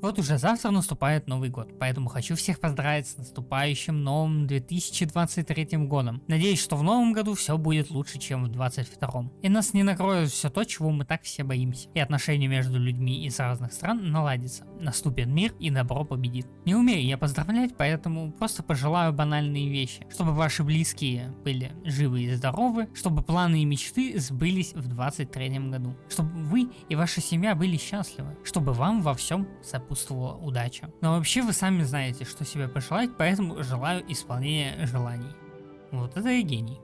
Вот уже завтра наступает Новый год, поэтому хочу всех поздравить с наступающим новым 2023 годом. Надеюсь, что в новом году все будет лучше, чем в 2022. И нас не накроет все то, чего мы так все боимся. И отношения между людьми из разных стран наладятся. Наступит мир и добро победит. Не умею я поздравлять, поэтому просто пожелаю банальные вещи. Чтобы ваши близкие были живы и здоровы, чтобы планы и мечты сбылись в 2023 году. Чтобы вы и ваша семья были счастливы. Чтобы вам во всем сопутствовали сопутствовала удача. Но вообще вы сами знаете, что себе пожелать, поэтому желаю исполнения желаний. Вот это и гений.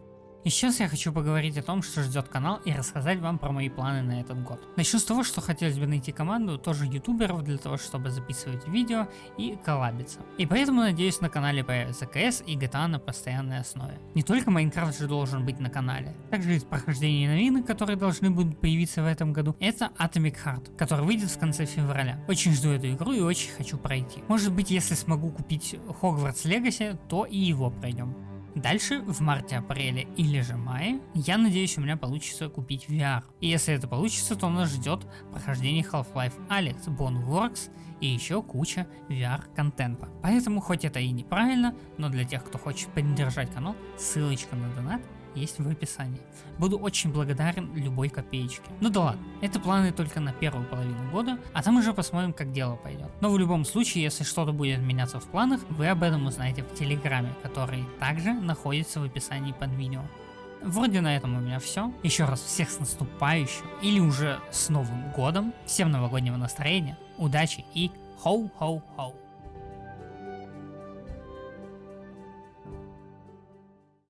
И сейчас я хочу поговорить о том, что ждет канал и рассказать вам про мои планы на этот год. Начну с того, что хотелось бы найти команду тоже ютуберов для того, чтобы записывать видео и коллабиться. И поэтому надеюсь на канале появится КС и GTA на постоянной основе. Не только Майнкрафт же должен быть на канале, также из прохождения новинок, которые должны будут появиться в этом году, это Atomic Heart, который выйдет в конце февраля. Очень жду эту игру и очень хочу пройти. Может быть если смогу купить Hogwarts Legacy, то и его пройдем. Дальше в марте-апреле или же мае я надеюсь у меня получится купить VR. И если это получится, то нас ждет прохождение Half-Life Alex, Boneworks и еще куча VR контента. Поэтому хоть это и неправильно, но для тех кто хочет поддержать канал, ссылочка на донат есть в описании. Буду очень благодарен любой копеечке. Ну да ладно, это планы только на первую половину года, а там уже посмотрим как дело пойдет. Но в любом случае, если что-то будет меняться в планах, вы об этом узнаете в телеграме, который также находится в описании под видео. Вроде на этом у меня все. Еще раз всех с наступающим или уже с Новым годом. Всем новогоднего настроения, удачи и хоу-хоу-хоу.